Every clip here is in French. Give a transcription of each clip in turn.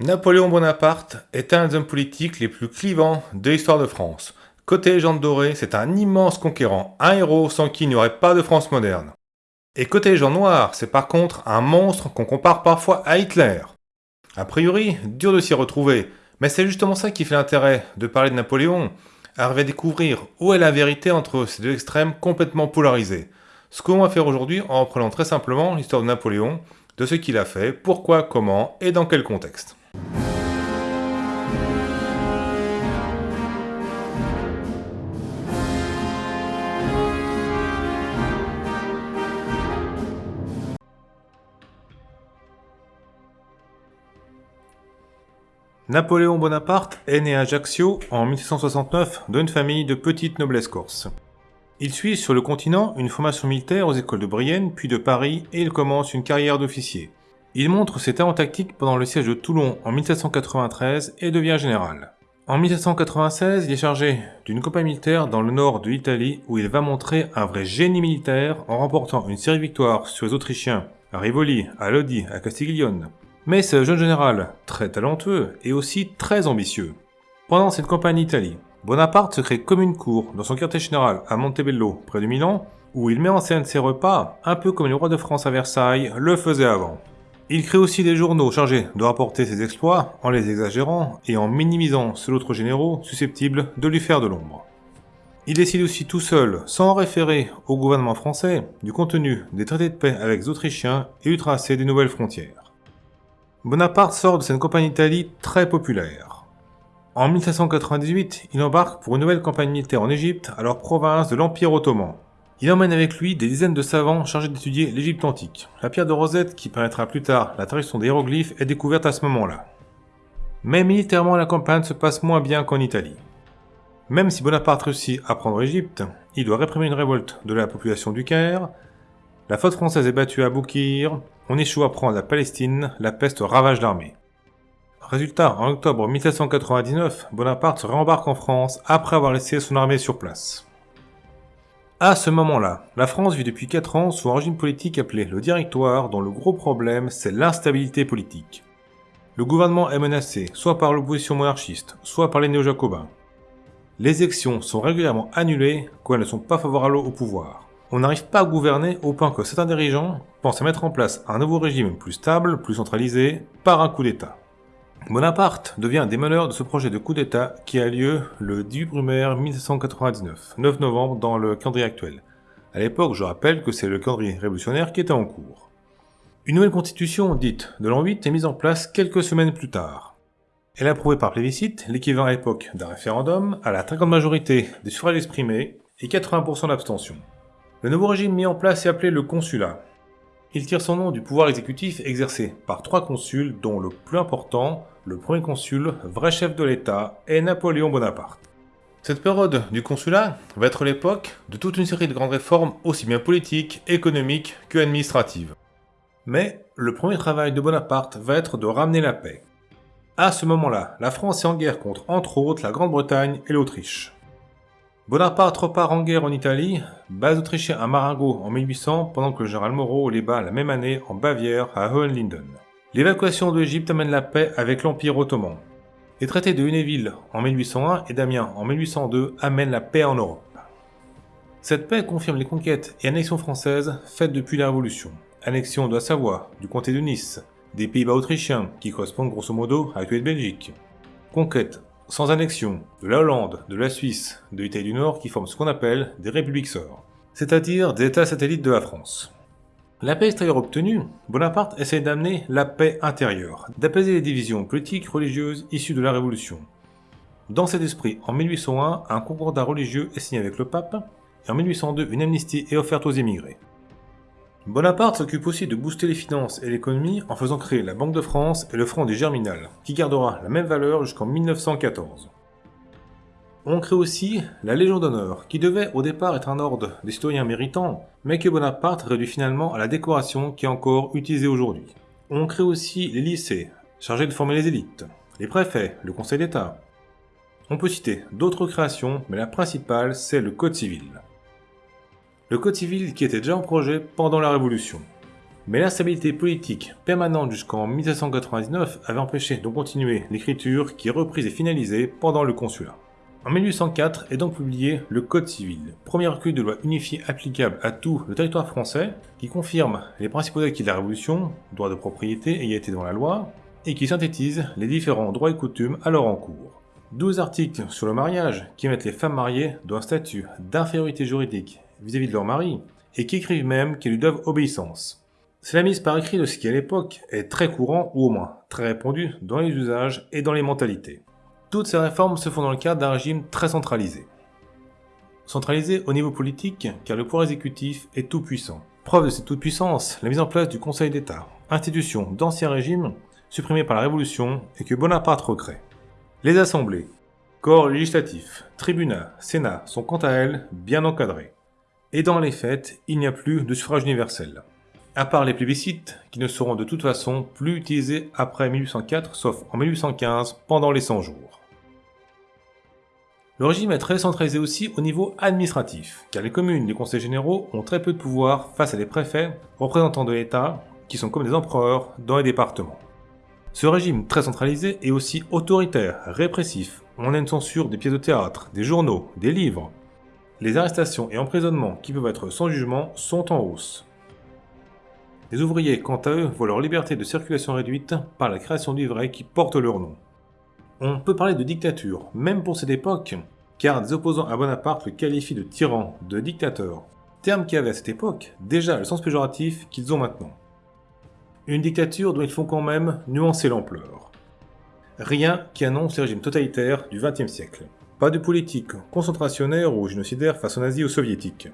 Napoléon Bonaparte est un des hommes politiques les plus clivants de l'histoire de France. Côté légende dorée, c'est un immense conquérant, un héros sans qui il n'y aurait pas de France moderne. Et côté légende noire, c'est par contre un monstre qu'on compare parfois à Hitler. A priori, dur de s'y retrouver, mais c'est justement ça qui fait l'intérêt de parler de Napoléon, arriver à découvrir où est la vérité entre ces deux extrêmes complètement polarisés. Ce qu'on va faire aujourd'hui en reprenant très simplement l'histoire de Napoléon, de ce qu'il a fait, pourquoi, comment et dans quel contexte. Napoléon Bonaparte est né à Ajaccio en 1769 d'une famille de petite noblesse corse. Il suit sur le continent une formation militaire aux écoles de Brienne puis de Paris et il commence une carrière d'officier. Il montre ses talents tactiques pendant le siège de Toulon en 1793 et devient général. En 1796, il est chargé d'une compagnie militaire dans le nord de l'Italie où il va montrer un vrai génie militaire en remportant une série de victoires sur les Autrichiens à Rivoli, à Lodi, à Castiglione, mais ce jeune général, très talentueux, et aussi très ambitieux. Pendant cette campagne d'Italie, Bonaparte se crée comme une cour dans son quartier général à Montebello, près de Milan, où il met en scène ses repas, un peu comme le roi de France à Versailles le faisait avant. Il crée aussi des journaux chargés de rapporter ses exploits en les exagérant et en minimisant ceux d'autres généraux susceptibles de lui faire de l'ombre. Il décide aussi tout seul, sans référer au gouvernement français, du contenu des traités de paix avec les Autrichiens et du tracé des nouvelles frontières. Bonaparte sort de cette campagne d'Italie très populaire. En 1798, il embarque pour une nouvelle campagne militaire en Égypte, alors province de l'Empire ottoman. Il emmène avec lui des dizaines de savants chargés d'étudier l'Égypte antique. La pierre de Rosette, qui permettra plus tard la traduction des hiéroglyphes, est découverte à ce moment-là. Mais militairement, la campagne se passe moins bien qu'en Italie. Même si Bonaparte réussit à prendre l'Égypte, il doit réprimer une révolte de la population du Caire, la flotte française est battue à Boukir, on échoue à prendre la Palestine, la peste ravage l'armée. Résultat, en octobre 1799, Bonaparte se réembarque en France après avoir laissé son armée sur place. À ce moment-là, la France vit depuis 4 ans sous un régime politique appelé le Directoire dont le gros problème c'est l'instabilité politique. Le gouvernement est menacé soit par l'opposition monarchiste, soit par les néo-jacobins. Les élections sont régulièrement annulées quand elles ne sont pas favorables au pouvoir on n'arrive pas à gouverner au point que certains dirigeants pensent à mettre en place un nouveau régime plus stable, plus centralisé, par un coup d'État. Bonaparte devient un des meneurs de ce projet de coup d'État qui a lieu le 10 Brumaire 1799, 9 novembre dans le calendrier actuel. À l'époque, je rappelle que c'est le calendrier révolutionnaire qui était en cours. Une nouvelle constitution, dite de l'an 8, est mise en place quelques semaines plus tard. Elle est approuvée par plébiscite, l'équivalent à l'époque d'un référendum, à la très grande majorité des suffrages exprimés et 80% d'abstention. Le nouveau régime mis en place est appelé le consulat. Il tire son nom du pouvoir exécutif exercé par trois consuls dont le plus important, le premier consul, vrai chef de l'État, est Napoléon Bonaparte. Cette période du consulat va être l'époque de toute une série de grandes réformes aussi bien politiques, économiques que administratives. Mais le premier travail de Bonaparte va être de ramener la paix. À ce moment-là, la France est en guerre contre entre autres la Grande-Bretagne et l'Autriche. Bonaparte repart en guerre en Italie, base autrichienne à Marengo en 1800, pendant que le général Moreau les bat la même année en Bavière à Hohenlinden. L'évacuation de l'Égypte amène la paix avec l'Empire ottoman. Les traités de Hunéville en 1801 et d'Amiens en 1802 amènent la paix en Europe. Cette paix confirme les conquêtes et annexions françaises faites depuis la Révolution. Annexion de la Savoie, du comté de Nice, des Pays-Bas autrichiens, qui correspondent grosso modo à l'actuelle Belgique. Conquête sans annexion de la Hollande, de la Suisse, de l'Italie du Nord qui forment ce qu'on appelle des républiques sœurs, c'est-à-dire des États satellites de la France. La paix extérieure obtenue, Bonaparte essaie d'amener la paix intérieure, d'apaiser les divisions politiques religieuses issues de la Révolution. Dans cet esprit, en 1801, un concordat religieux est signé avec le pape, et en 1802, une amnistie est offerte aux émigrés. Bonaparte s'occupe aussi de booster les finances et l'économie en faisant créer la Banque de France et le franc du Germinal, qui gardera la même valeur jusqu'en 1914. On crée aussi la Légion d'honneur, qui devait au départ être un ordre des citoyens méritants, mais que Bonaparte réduit finalement à la décoration qui est encore utilisée aujourd'hui. On crée aussi les lycées, chargés de former les élites, les préfets, le Conseil d'État. On peut citer d'autres créations, mais la principale c'est le Code civil le Code civil qui était déjà en projet pendant la Révolution. Mais l'instabilité politique permanente jusqu'en 1799 avait empêché de continuer l'écriture qui est reprise et finalisée pendant le consulat. En 1804 est donc publié le Code civil, premier recueil de loi unifiée applicable à tout le territoire français, qui confirme les principaux acquis de la Révolution, droit de propriété, égalité devant la loi, et qui synthétise les différents droits et coutumes alors en cours. 12 articles sur le mariage qui mettent les femmes mariées dans un statut d'infériorité juridique vis-à-vis -vis de leur mari, et qui écrivent même qu'elles lui doivent obéissance. C'est la mise par écrit de ce qui à l'époque est très courant ou au moins très répandu dans les usages et dans les mentalités. Toutes ces réformes se font dans le cadre d'un régime très centralisé. Centralisé au niveau politique car le pouvoir exécutif est tout puissant. Preuve de cette toute-puissance, la mise en place du Conseil d'État, institution d'ancien régime supprimée par la Révolution et que Bonaparte recrée. Les assemblées, corps législatifs, tribunats, sénat sont quant à elles bien encadrés. Et dans les faits, il n'y a plus de suffrage universel à part les plébiscites, qui ne seront de toute façon plus utilisés après 1804, sauf en 1815, pendant les 100 jours. Le régime est très centralisé aussi au niveau administratif, car les communes et les conseils généraux ont très peu de pouvoir face à des préfets, représentants de l'État, qui sont comme des empereurs dans les départements. Ce régime très centralisé est aussi autoritaire, répressif. On a une censure des pièces de théâtre, des journaux, des livres. Les arrestations et emprisonnements qui peuvent être sans jugement sont en hausse. Les ouvriers, quant à eux, voient leur liberté de circulation réduite par la création de livrets qui portent leur nom. On peut parler de dictature, même pour cette époque, car des opposants à Bonaparte le qualifient de tyran, de dictateur, terme qui avait à cette époque déjà le sens péjoratif qu'ils ont maintenant. Une dictature dont il faut quand même nuancer l'ampleur. Rien qui annonce le régime totalitaire du XXe siècle. Pas de politique concentrationnaire ou génocidaire face aux nazis ou soviétiques.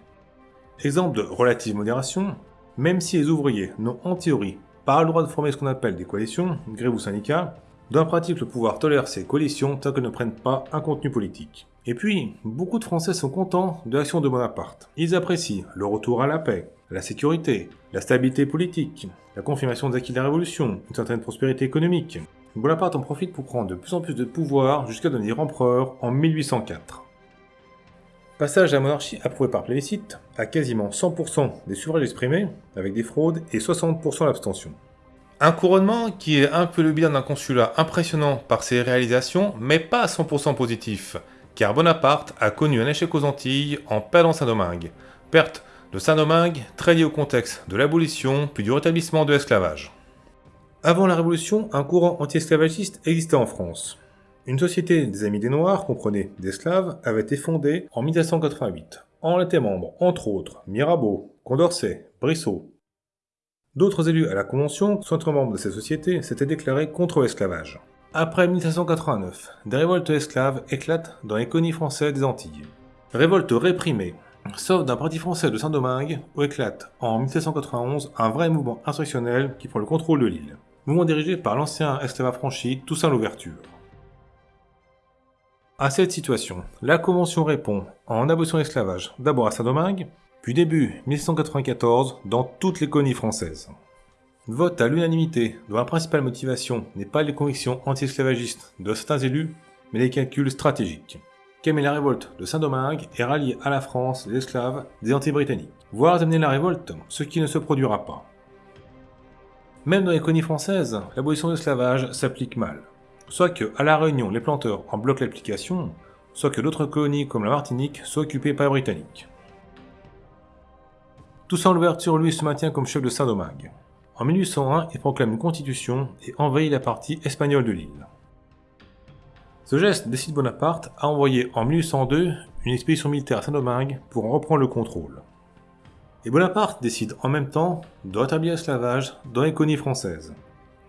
Exemple de relative modération, même si les ouvriers n'ont en théorie pas le droit de former ce qu'on appelle des coalitions, grève ou syndicats, dans la pratique le pouvoir tolère ces coalitions tant qu'elles ne prennent pas un contenu politique. Et puis, beaucoup de Français sont contents de l'action de Bonaparte. Ils apprécient le retour à la paix, la sécurité, la stabilité politique, la confirmation des acquis de la Révolution, une certaine prospérité économique. Bonaparte en profite pour prendre de plus en plus de pouvoir jusqu'à devenir empereur en 1804. Passage à la monarchie approuvé par plébiscite, à quasiment 100% des suffrages exprimés, avec des fraudes et 60% l'abstention. Un couronnement qui est un peu le bilan d'un consulat impressionnant par ses réalisations, mais pas à 100% positif, car Bonaparte a connu un échec aux Antilles en perdant Saint-Domingue. Perte de Saint-Domingue très liée au contexte de l'abolition puis du rétablissement de l'esclavage. Avant la Révolution, un courant anti-esclavagiste existait en France. Une société des Amis des Noirs, comprenait d'esclaves, avait été fondée en 1788. En étaient membres, entre autres, Mirabeau, Condorcet, Brissot. D'autres élus à la Convention, soit membres de ces sociétés, s'étaient déclarés contre l'esclavage. Après 1789, des révoltes esclaves éclatent dans les colonies françaises des Antilles. Révolte réprimée, sauf d'un parti français de Saint-Domingue, où éclate en 1791 un vrai mouvement insurrectionnel qui prend le contrôle de l'île. Mouvement dirigé par l'ancien esclave affranchi Toussaint Louverture. À cette situation, la Convention répond en abolition de l'esclavage, d'abord à Saint-Domingue, puis début 1794 dans toutes les colonies françaises. Vote à l'unanimité, dont la principale motivation n'est pas les convictions anti-esclavagistes de certains élus, mais les calculs stratégiques. Calmer la révolte de Saint-Domingue et rallier à la France les esclaves des anti-britanniques, voire amener la révolte, ce qui ne se produira pas. Même dans les colonies françaises, l'abolition de l'esclavage s'applique mal soit que, à La Réunion, les planteurs en bloquent l'application, soit que d'autres colonies comme la Martinique soient occupées par les Britanniques. Toussaint Louverture, lui, se maintient comme chef de Saint-Domingue. En 1801, il proclame une constitution et envahit la partie espagnole de l'île. Ce geste décide Bonaparte à envoyer en 1802 une expédition militaire à Saint-Domingue pour en reprendre le contrôle. Et Bonaparte décide en même temps de rétablir l'esclavage dans les colonies françaises.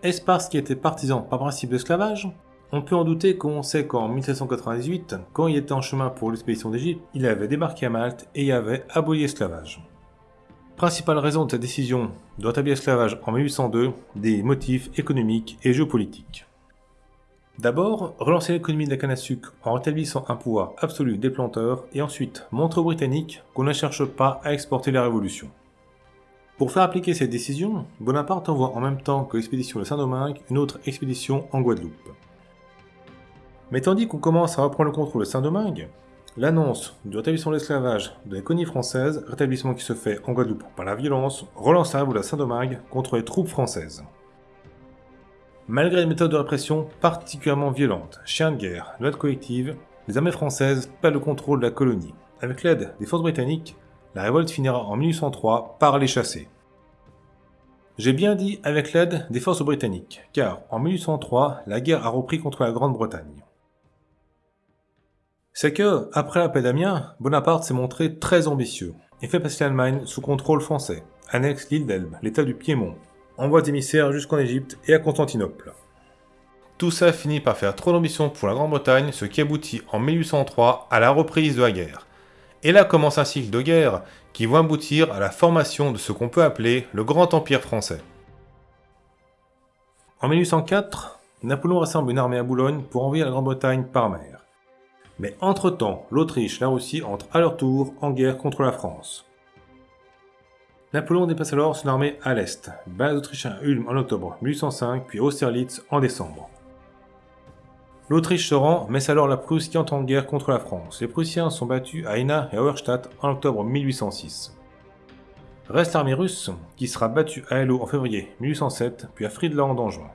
Est-ce parce qu'il était partisan par principe d'esclavage? On peut en douter quand on sait qu'en 1798, quand il était en chemin pour l'expédition d'Égypte, il avait débarqué à Malte et y avait aboli l'esclavage. Principale raison de cette décision de rétablir l'esclavage en 1802, des motifs économiques et géopolitiques. D'abord, relancer l'économie de la canne à sucre en rétablissant un pouvoir absolu des planteurs et ensuite montrer aux Britanniques qu'on ne cherche pas à exporter la révolution. Pour faire appliquer cette décision, Bonaparte envoie en même temps que l'expédition de Saint-Domingue une autre expédition en Guadeloupe. Mais tandis qu'on commence à reprendre le contrôle de Saint-Domingue, L'annonce du rétablissement de l'esclavage de la colonie française, rétablissement qui se fait en Guadeloupe par la violence, relance la à Saint-Domingue contre les troupes françaises. Malgré les méthodes de répression particulièrement violentes, chiens de guerre, loi collective, les armées françaises perdent le contrôle de la colonie. Avec l'aide des forces britanniques, la révolte finira en 1803 par les chasser. J'ai bien dit avec l'aide des forces britanniques, car en 1803, la guerre a repris contre la Grande-Bretagne. C'est que, après la paix d'Amiens, Bonaparte s'est montré très ambitieux et fait passer l'Allemagne sous contrôle français, annexe l'île d'Elbe, l'état du Piémont, envoie des émissaires jusqu'en Égypte et à Constantinople. Tout ça finit par faire trop d'ambition pour la Grande-Bretagne, ce qui aboutit en 1803 à la reprise de la guerre. Et là commence un cycle de guerre qui va aboutir à la formation de ce qu'on peut appeler le Grand Empire français. En 1804, Napoléon rassemble une armée à Boulogne pour envoyer la Grande-Bretagne par mer. Mais entre-temps, l'Autriche et la Russie entrent à leur tour en guerre contre la France. Napoléon dépasse alors son armée à l'est, base autrichienne à Ulm en octobre 1805, puis Austerlitz en décembre. L'Autriche se rend, mais c'est alors la Prusse qui entre en guerre contre la France. Les Prussiens sont battus à Ina et Auerstadt en octobre 1806. Reste l'armée russe, qui sera battue à Hello en février 1807, puis à Friedland en juin.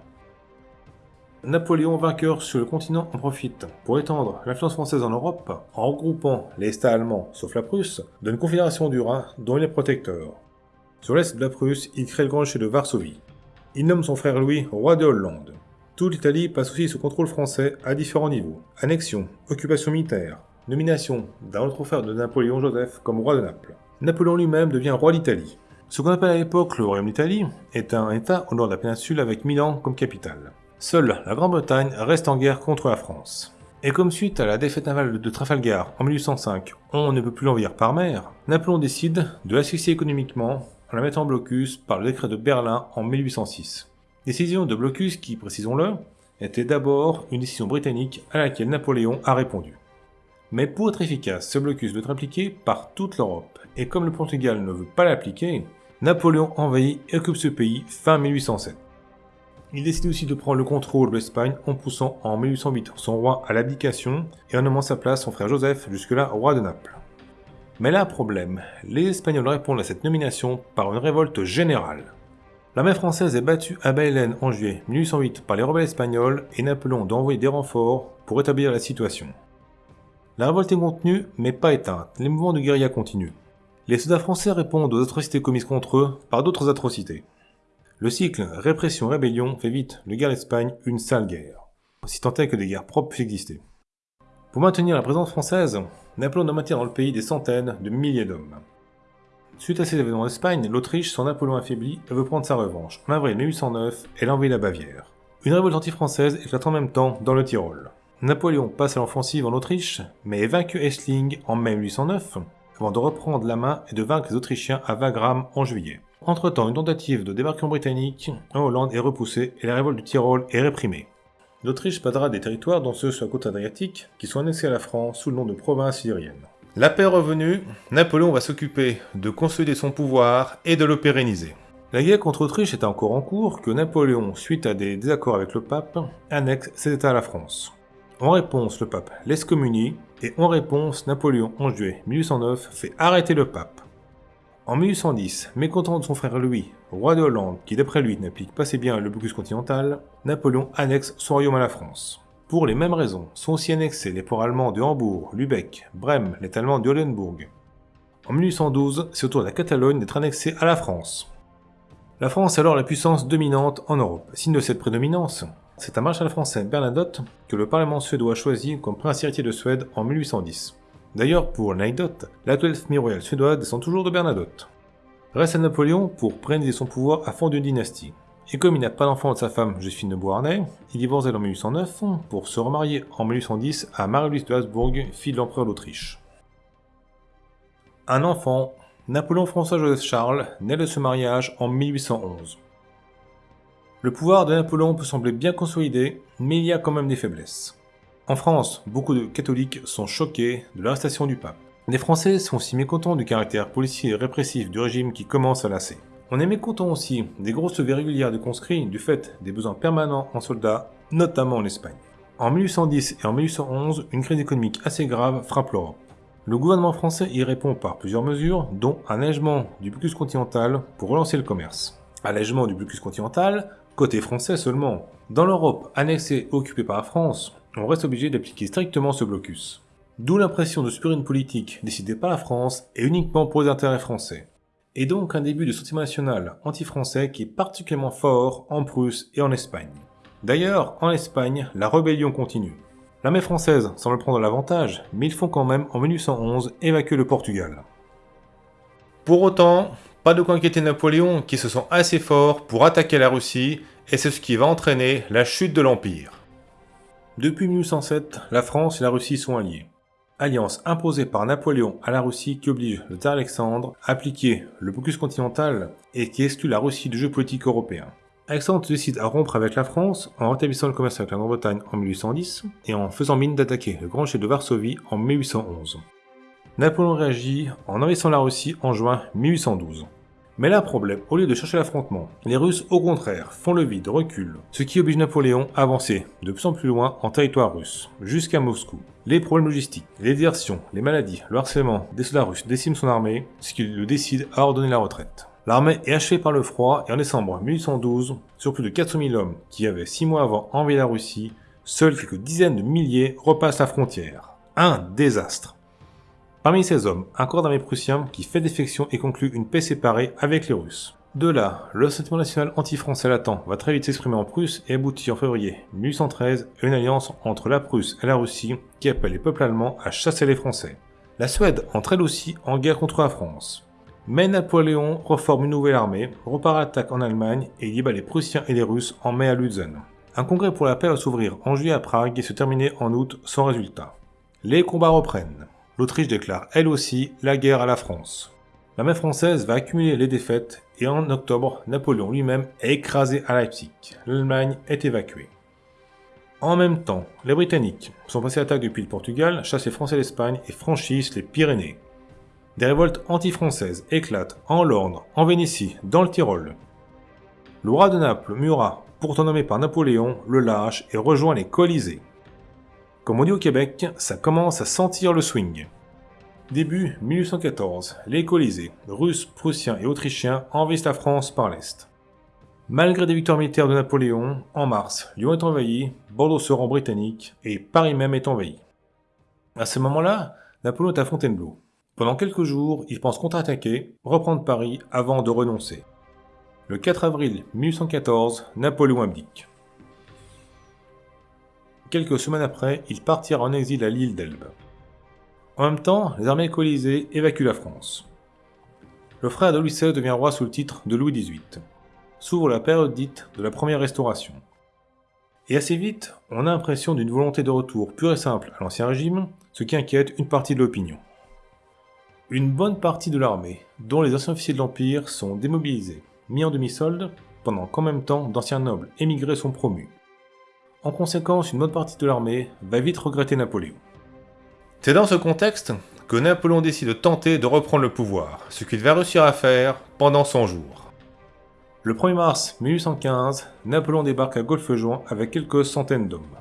Napoléon vainqueur sur le continent en profite pour étendre l'influence française en Europe en regroupant les États allemands, sauf la Prusse, d'une confédération du Rhin dont il est protecteur. Sur l'est de la Prusse, il crée le Grand Duché de Varsovie. Il nomme son frère Louis roi de Hollande. Toute l'Italie passe aussi sous contrôle français à différents niveaux. Annexion, occupation militaire, nomination d'un autre frère de Napoléon Joseph comme roi de Naples. Napoléon lui-même devient roi d'Italie. Ce qu'on appelle à l'époque le Royaume d'Italie est un État au nord de la péninsule avec Milan comme capitale. Seule la Grande-Bretagne reste en guerre contre la France. Et comme suite à la défaite navale de Trafalgar en 1805, on ne peut plus l'envahir par mer, Napoléon décide de l'asphyxier économiquement en la mettant en blocus par le décret de Berlin en 1806. Décision de blocus qui, précisons-le, était d'abord une décision britannique à laquelle Napoléon a répondu. Mais pour être efficace, ce blocus doit être appliqué par toute l'Europe, et comme le Portugal ne veut pas l'appliquer, Napoléon envahit et occupe ce pays fin 1807. Il décide aussi de prendre le contrôle de l'Espagne en poussant en 1808 son roi à l'abdication et en nommant sa place son frère Joseph, jusque-là roi de Naples. Mais là, problème, les Espagnols répondent à cette nomination par une révolte générale. L'armée française est battue à Bailén en juillet 1808 par les rebelles espagnols et Napoléon doit envoyer des renforts pour rétablir la situation. La révolte est contenue, mais pas éteinte, les mouvements de guérilla continuent. Les soldats français répondent aux atrocités commises contre eux par d'autres atrocités. Le cycle répression-rébellion fait vite de guerre d'Espagne une sale guerre, si tant est que des guerres propres puissent exister. Pour maintenir la présence française, Napoléon doit maintenir dans le pays des centaines de milliers d'hommes. Suite à ces événements en Espagne, l'Autriche, sans Napoléon affaibli, veut prendre sa revanche. En avril 1809, elle envahit la Bavière. Une révolte anti-française éclate en même temps dans le Tyrol. Napoléon passe à l'offensive en Autriche, mais vaincu Essling en mai 1809, avant de reprendre la main et de vaincre les Autrichiens à Wagram en juillet. Entre-temps, une tentative de débarquement britannique en Hollande est repoussée et la révolte du Tyrol est réprimée. L'Autriche perdra des territoires dont ceux sur la côte adriatique qui sont annexés à la France sous le nom de province syrienne. La paix revenue, Napoléon va s'occuper de consolider son pouvoir et de le pérenniser. La guerre contre l'Autriche est encore en cours que Napoléon, suite à des désaccords avec le pape, annexe ses états à la France. En réponse, le pape l'excommunie, et en réponse, Napoléon, en juillet 1809, fait arrêter le pape. En 1810, mécontent de son frère Louis, roi de Hollande, qui d'après lui n'applique pas si bien le blocus continental, Napoléon annexe son royaume à la France. Pour les mêmes raisons, sont aussi annexés les ports allemands de Hambourg, Lübeck, Brême, les Allemands d'Oldenburg. En 1812, c'est au tour de la Catalogne d'être annexée à la France. La France est alors la puissance dominante en Europe. Signe de cette prédominance, c'est un marshal français Bernadotte que le Parlement suédois a choisi comme prince héritier de Suède en 1810. D'ailleurs, pour l'anecdote, l'actuelle famille royale suédoise descend toujours de Bernadotte. Reste à Napoléon pour préniser son pouvoir à fond d'une dynastie. Et comme il n'a pas d'enfant de sa femme Joséphine de Beauharnais, il divorce en 1809 pour se remarier en 1810 à Marie-Louise de Habsbourg, fille de l'empereur d'Autriche. Un enfant, Napoléon François-Joseph Charles, naît de ce mariage en 1811. Le pouvoir de Napoléon peut sembler bien consolidé, mais il y a quand même des faiblesses. En France, beaucoup de catholiques sont choqués de l'arrestation du pape. Les Français sont aussi mécontents du caractère policier et répressif du régime qui commence à lasser. On est mécontent aussi des grosses levées régulières de conscrits du fait des besoins permanents en soldats, notamment en Espagne. En 1810 et en 1811, une crise économique assez grave frappe l'Europe. Le gouvernement français y répond par plusieurs mesures, dont un allègement du blocus continental pour relancer le commerce. Allègement du blocus continental, côté français seulement. Dans l'Europe annexée et occupée par la France, on reste obligé d'appliquer strictement ce blocus. D'où l'impression de subir une politique décidée par la France et uniquement pour les intérêts français. Et donc un début de sentiment national anti-français qui est particulièrement fort en Prusse et en Espagne. D'ailleurs, en Espagne, la rébellion continue. L'armée française semble prendre l'avantage, mais ils font quand même en 1811 évacuer le Portugal. Pour autant, pas de quoi inquiéter Napoléon qui se sent assez fort pour attaquer la Russie, et c'est ce qui va entraîner la chute de l'Empire. Depuis 1807, la France et la Russie sont alliées. Alliance imposée par Napoléon à la Russie qui oblige le tsar Alexandre à appliquer le blocus continental et qui exclut la Russie du jeu politique européen. Alexandre décide à rompre avec la France en rétablissant le commerce avec la Grande-Bretagne en 1810 et en faisant mine d'attaquer le Grand Chef de Varsovie en 1811. Napoléon réagit en envahissant la Russie en juin 1812. Mais là, problème, au lieu de chercher l'affrontement, les Russes, au contraire, font le vide, reculent, ce qui oblige Napoléon à avancer de plus en plus loin en territoire russe, jusqu'à Moscou. Les problèmes logistiques, les désertions, les maladies, le harcèlement des soldats russes déciment son armée, ce qui le décide à ordonner la retraite. L'armée est achevée par le froid et en décembre 1812, sur plus de 400 000 hommes qui avaient 6 mois avant envahi la Russie, seuls quelques dizaines de milliers repassent la frontière. Un désastre. Parmi ces hommes, un corps d'armée prussien qui fait défection et conclut une paix séparée avec les Russes. De là, le sentiment national anti-français latent va très vite s'exprimer en Prusse et aboutit en février 1813 à une alliance entre la Prusse et la Russie qui appelle les peuples allemands à chasser les Français. La Suède entre elle aussi en guerre contre la France. Mais Napoléon reforme une nouvelle armée, repart à l'attaque en Allemagne et y bat les Prussiens et les Russes en mai à Lutzen. Un congrès pour la paix va s'ouvrir en juillet à Prague et se terminer en août sans résultat. Les combats reprennent. L'Autriche déclare elle aussi la guerre à la France. L'armée française va accumuler les défaites et en octobre, Napoléon lui-même est écrasé à Leipzig. L'Allemagne est évacuée. En même temps, les Britanniques sont passés à l'attaque depuis le Portugal, chassent les Français d'Espagne et franchissent les Pyrénées. Des révoltes anti-françaises éclatent en Lorne, en Vénétie, dans le Tyrol. Le roi de Naples, Murat, pourtant nommé par Napoléon, le lâche et rejoint les Colisées. Comme on dit au Québec, ça commence à sentir le swing. Début 1814, les Colisées, russes, prussiens et autrichiens envahissent la France par l'Est. Malgré des victoires militaires de Napoléon, en mars, Lyon est envahi, Bordeaux se rend britannique et Paris même est envahi. À ce moment-là, Napoléon est à Fontainebleau. Pendant quelques jours, il pense contre-attaquer, reprendre Paris avant de renoncer. Le 4 avril 1814, Napoléon abdique. Quelques semaines après, il partira en exil à l'île d'Elbe. En même temps, les armées coalisées évacuent la France. Le frère de Louis XVI devient roi sous le titre de Louis XVIII. S'ouvre la période dite de la première restauration. Et assez vite, on a l'impression d'une volonté de retour pure et simple à l'ancien régime, ce qui inquiète une partie de l'opinion. Une bonne partie de l'armée, dont les anciens officiers de l'Empire, sont démobilisés, mis en demi-solde, pendant qu'en même temps d'anciens nobles émigrés sont promus. En conséquence, une bonne partie de l'armée va vite regretter Napoléon. C'est dans ce contexte que Napoléon décide de tenter de reprendre le pouvoir, ce qu'il va réussir à faire pendant 100 jours. Le 1er mars 1815, Napoléon débarque à Golfe-Juan avec quelques centaines d'hommes.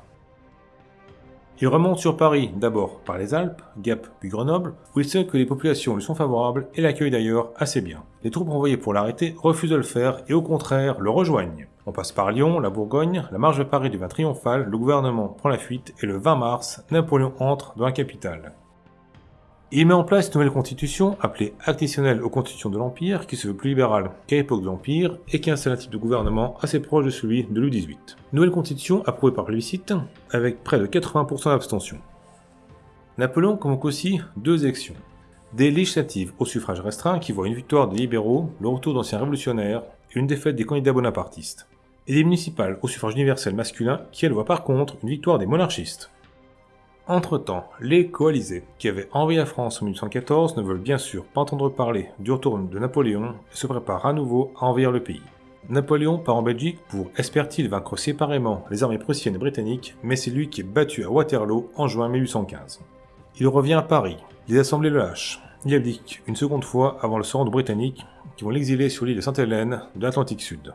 Il remonte sur Paris, d'abord par les Alpes, Gap puis Grenoble, où il sait que les populations lui sont favorables et l'accueillent d'ailleurs assez bien. Les troupes envoyées pour l'arrêter refusent de le faire et au contraire le rejoignent. On passe par Lyon, la Bourgogne, la marche de Paris devient triomphale, le gouvernement prend la fuite et le 20 mars, Napoléon entre dans la capitale. Il met en place une nouvelle constitution, appelée additionnelle aux constitutions de l'Empire, qui se veut plus libérale qu'à l'époque de l'Empire, et qui installe un type de gouvernement assez proche de celui de Louis XVIII. Nouvelle constitution approuvée par plébiscite, avec près de 80% d'abstention. Napoléon convoque aussi deux élections. Des législatives au suffrage restreint qui voient une victoire des libéraux, le retour d'anciens révolutionnaires et une défaite des candidats bonapartistes. Et des municipales au suffrage universel masculin qui elles voient par contre une victoire des monarchistes. Entre-temps, les coalisés, qui avaient envahi la France en 1814, ne veulent bien sûr pas entendre parler du retour de Napoléon et se préparent à nouveau à envahir le pays. Napoléon part en Belgique pour, espère-t-il, vaincre séparément les armées prussiennes et britanniques, mais c'est lui qui est battu à Waterloo en juin 1815. Il revient à Paris, les assemblées le lâchent, il abdique une seconde fois avant le sort de britanniques qui vont l'exiler sur l'île de Sainte-Hélène de l'Atlantique Sud.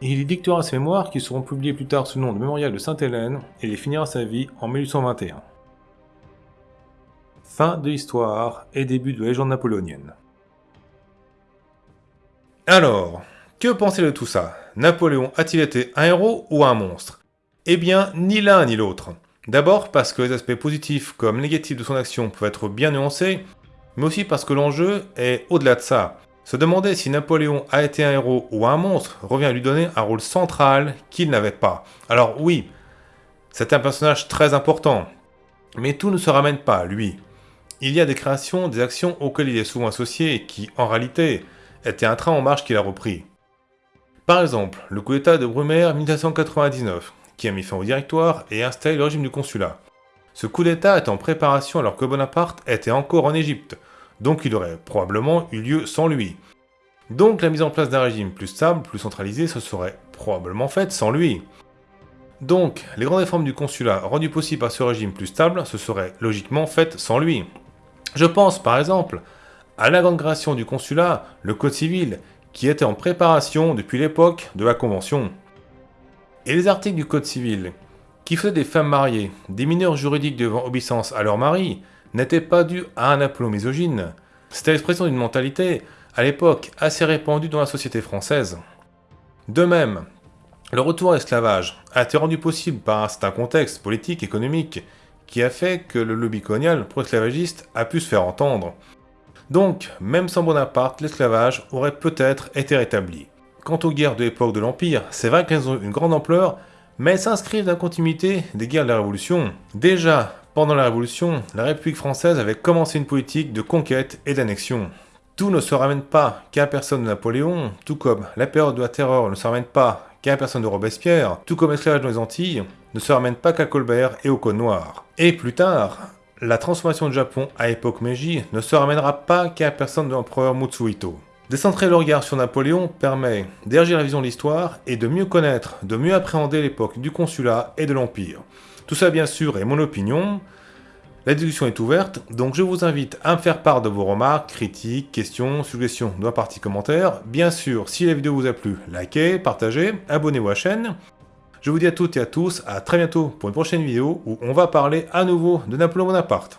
Il y dictera ses mémoires qui seront publiées plus tard sous le nom de Mémorial de Sainte-Hélène et il finira sa vie en 1821. Fin de l'histoire et début de la légende napoléonienne. Alors, que pensez de tout ça? Napoléon a-t-il été un héros ou un monstre? Eh bien, ni l'un ni l'autre. D'abord parce que les aspects positifs comme négatifs de son action peuvent être bien nuancés, mais aussi parce que l'enjeu est au-delà de ça. Se demander si Napoléon a été un héros ou un monstre revient à lui donner un rôle central qu'il n'avait pas. Alors oui, c'est un personnage très important, mais tout ne se ramène pas lui. Il y a des créations, des actions auxquelles il est souvent associé qui, en réalité, étaient un train en marche qu'il a repris. Par exemple, le coup d'état de Brumaire 1799, qui a mis fin au directoire et installé le régime du consulat. Ce coup d'état est en préparation alors que Bonaparte était encore en Égypte, donc il aurait probablement eu lieu sans lui. Donc la mise en place d'un régime plus stable, plus centralisé, se serait probablement faite sans lui. Donc, les grandes réformes du consulat rendues possibles par ce régime plus stable se seraient logiquement faites sans lui. Je pense par exemple à la grande création du consulat, le Code civil, qui était en préparation depuis l'époque de la Convention. Et les articles du Code civil, qui faisaient des femmes mariées, des mineurs juridiques devant obéissance à leur mari, n'étaient pas dus à un aplomb misogyne. C'était l'expression d'une mentalité, à l'époque, assez répandue dans la société française. De même, le retour à l'esclavage a été rendu possible par un certain contexte politique, économique, qui a fait que le lobby colonial pro-esclavagiste a pu se faire entendre. Donc, même sans Bonaparte, l'esclavage aurait peut-être été rétabli. Quant aux guerres de l'époque de l'Empire, c'est vrai qu'elles ont une grande ampleur, mais elles s'inscrivent dans la continuité des guerres de la Révolution. Déjà, pendant la Révolution, la République française avait commencé une politique de conquête et d'annexion. Tout ne se ramène pas qu'à la personne de Napoléon, tout comme la période de la terreur ne se ramène pas qu'à la personne de Robespierre, tout comme l'esclavage dans les Antilles, ne se ramène pas qu'à Colbert et au Code Noir. Et plus tard, la transformation du Japon à l'époque Meiji ne se ramènera pas qu'à la personne de l'empereur Mutsuhito. Décentrer le regard sur Napoléon permet d'élargir la vision de l'histoire et de mieux connaître, de mieux appréhender l'époque du consulat et de l'Empire. Tout ça bien sûr est mon opinion, la discussion est ouverte, donc je vous invite à me faire part de vos remarques, critiques, questions, suggestions dans la partie commentaires. Bien sûr, si la vidéo vous a plu, likez, partagez, abonnez-vous à la chaîne. Je vous dis à toutes et à tous, à très bientôt pour une prochaine vidéo où on va parler à nouveau de Napoléon Bonaparte.